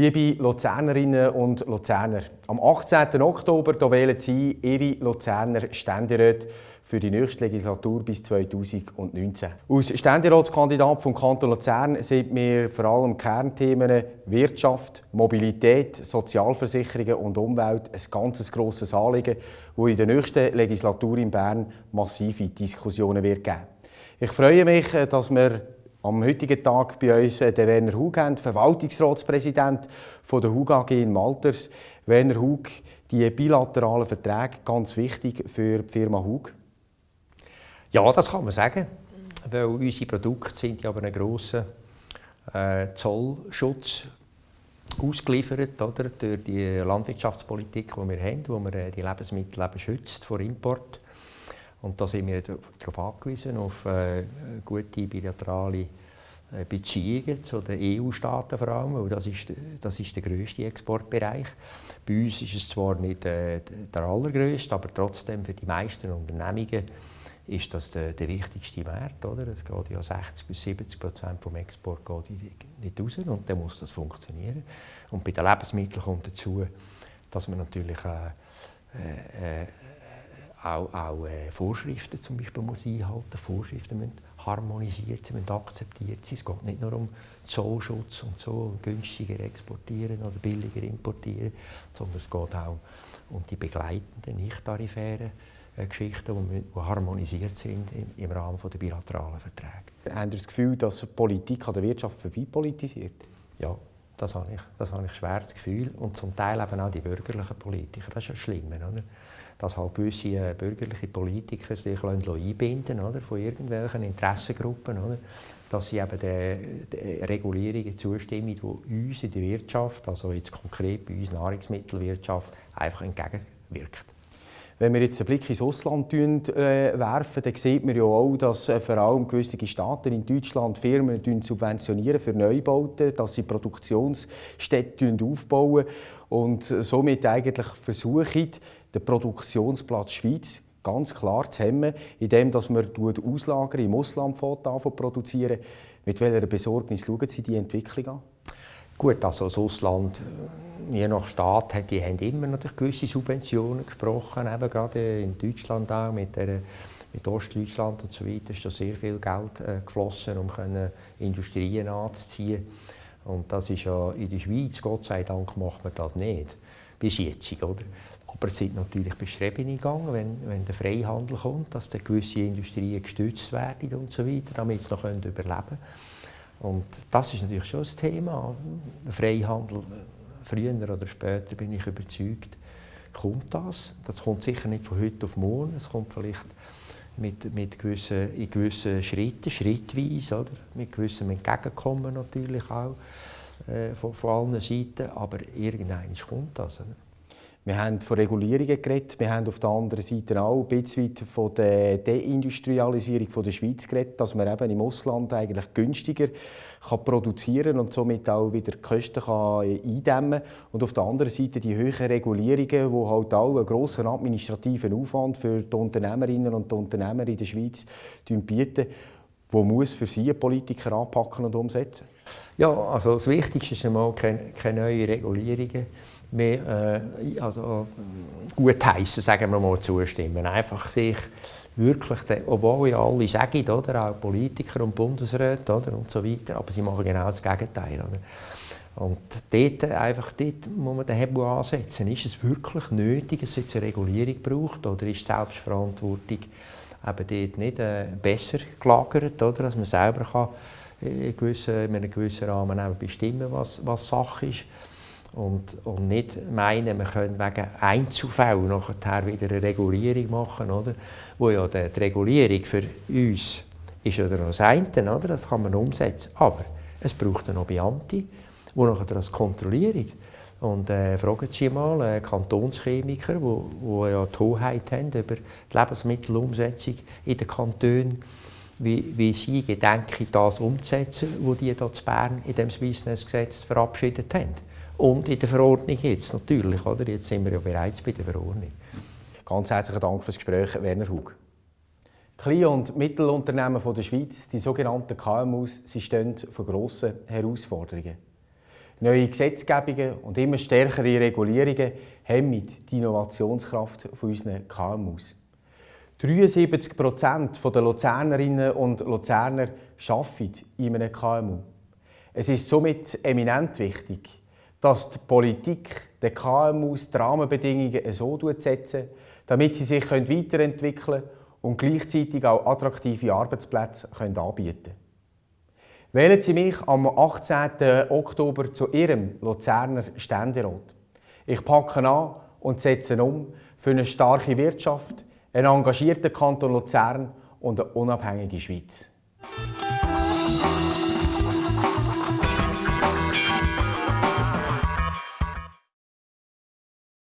Liebe Luzernerinnen und Luzerner, am 18. Oktober wählen Sie Ihre Luzerner Ständeräte für die nächste Legislatur bis 2019. Als Ständeratskandidat vom Kanton Luzern sind mir vor allem Kernthemen Wirtschaft, Mobilität, Sozialversicherungen und Umwelt ein ganz grosses Anliegen, wo in der nächsten Legislatur in Bern massive Diskussionen wird geben. Ich freue mich, dass wir am heutigen Tag bei uns äh, den Werner Hug Verwaltungsratspräsident von der Hug AG in Malters. Werner Hug, die bilateralen Verträge ganz wichtig für die Firma Hug? Ja, das kann man sagen, weil unsere Produkte sind ja aber einen grossen äh, Zollschutz ausgeliefert oder, durch die Landwirtschaftspolitik, die wir haben, wo wir äh, die Lebensmittel eben schützt vor Import. Und da sind wir darauf angewiesen, auf äh, gute bilaterale äh, Beziehungen zu den EU-Staaten vor allem, weil das ist, das ist der grösste Exportbereich. Bei uns ist es zwar nicht äh, der allergrößte, aber trotzdem für die meisten Unternehmungen ist das der, der wichtigste Markt. Oder? Es geht ja 60 bis 70 Prozent vom Export geht nicht raus und dann muss das funktionieren. Und bei den Lebensmitteln kommt dazu, dass man natürlich äh, äh, auch, auch äh, Vorschriften zum Beispiel muss einhalten Vorschriften müssen harmonisiert sein, müssen akzeptiert sein. Es geht nicht nur um Zollschutz und so, günstiger exportieren oder billiger importieren, sondern es geht auch um die begleitenden, nicht tarifären äh, Geschichten, die, die harmonisiert sind im, im Rahmen der bilateralen Verträge. Haben Sie das Gefühl, dass Politik an der Wirtschaft vorbeipolitisiert? Ja, das habe ich, das habe ich schwer das Gefühl. Und zum Teil eben auch die bürgerlichen Politiker. Das ist ja schlimm, oder? dass halt gewisse äh, bürgerliche Politiker sich einbinden oder, von irgendwelchen Interessengruppen, oder, dass sie eben der, der Regulierungen zustimmen, die uns in der Wirtschaft, also jetzt konkret bei uns Nahrungsmittelwirtschaft, einfach entgegenwirkt. Wenn wir jetzt einen Blick ins Ausland äh, werfen, dann sieht man ja auch, dass äh, vor allem gewisse Staaten in Deutschland Firmen subventionieren für Neubauten, dass sie Produktionsstätten aufbauen und somit eigentlich versuchen, den Produktionsplatz Schweiz ganz klar zu hemmen, indem dass man Auslager im Ausland produzieren. Mit welcher Besorgnis schauen Sie die Entwicklung an? Gut, also das Ausland, äh, je nach Staat, die haben immer natürlich gewisse Subventionen gesprochen, eben gerade in Deutschland auch, mit, der, mit Ostdeutschland und so weiter ist da sehr viel Geld äh, geflossen, um können Industrien anzuziehen. Und das ist ja in der Schweiz, Gott sei Dank, macht man das nicht, bis jetzt, oder? Aber es sind natürlich Bestrebungen gegangen, wenn, wenn der Freihandel kommt, dass gewisse Industrien gestützt werden und so weiter, damit sie noch überleben können. Und das ist natürlich schon das Thema. Freihandel, früher oder später bin ich überzeugt, kommt das. Das kommt sicher nicht von heute auf morgen. Es kommt vielleicht mit, mit gewissen, in gewissen Schritten, schrittweise, oder? mit gewissem Entgegenkommen natürlich auch äh, von, von allen Seiten. Aber irgendwann kommt das. Oder? Wir haben von Regulierungen geredet, wir haben auf der anderen Seite auch ein bisschen von der Deindustrialisierung der Schweiz geredet, dass man eben im Ausland eigentlich günstiger kann produzieren und somit auch wieder die Kosten kann eindämmen kann. Und auf der anderen Seite die höheren Regulierungen, die halt auch einen grossen administrativen Aufwand für die Unternehmerinnen und die Unternehmer in der Schweiz bieten, wo muss für Sie Politiker anpacken und umsetzen? Ja, also das Wichtigste ist einmal keine, keine neuen Regulierungen mehr äh, also, gut heißen, sagen wir mal, zustimmen. Einfach sich wirklich, obwohl ja alle sagen, oder, auch Politiker und Bundesräte oder, und so weiter, aber sie machen genau das Gegenteil. Oder. Und dort, einfach dort muss man den Hebel ansetzen. Ist es wirklich nötig, dass es jetzt eine Regulierung braucht oder ist die Selbstverantwortung eben dort nicht äh, besser gelagert, oder, dass man selber kann in, gewissen, in einem gewissen Rahmen bestimmen was, was Sache ist. Und, und nicht meinen, wir können wegen Einzelfällen nachher wieder eine Regulierung machen, oder? Wo ja die, Regulierung für uns ist ja das eine, oder? Das kann man umsetzen. Aber es braucht noch Beamte, die nachher das kontrollieren. Und äh, fragen Sie mal äh, Kantonschemiker, die ja die Hoheit haben über die Lebensmittelumsetzung in den Kantonen, wie, wie sie gedenken, das umzusetzen, was die hier in Bern in dem Swissness-Gesetz verabschiedet haben. Und in der Verordnung jetzt natürlich, oder? Jetzt sind wir ja bereits bei der Verordnung. Ganz herzlichen Dank für das Gespräch, Werner Hug. Kleine- und Mittelunternehmen der Schweiz, die sogenannten KMUs, sie stehen vor grossen Herausforderungen. Neue Gesetzgebungen und immer stärkere Regulierungen hemmen die Innovationskraft unserer KMUs. 73 Prozent der Luzernerinnen und Luzerner arbeiten in einem KMU. Es ist somit eminent wichtig, dass die Politik den KMUs die Rahmenbedingungen so setzen, damit sie sich weiterentwickeln können und gleichzeitig auch attraktive Arbeitsplätze anbieten können. Wählen Sie mich am 18. Oktober zu Ihrem Luzerner Ständerat. Ich packe an und setze um für eine starke Wirtschaft, einen engagierten Kanton Luzern und eine unabhängige Schweiz.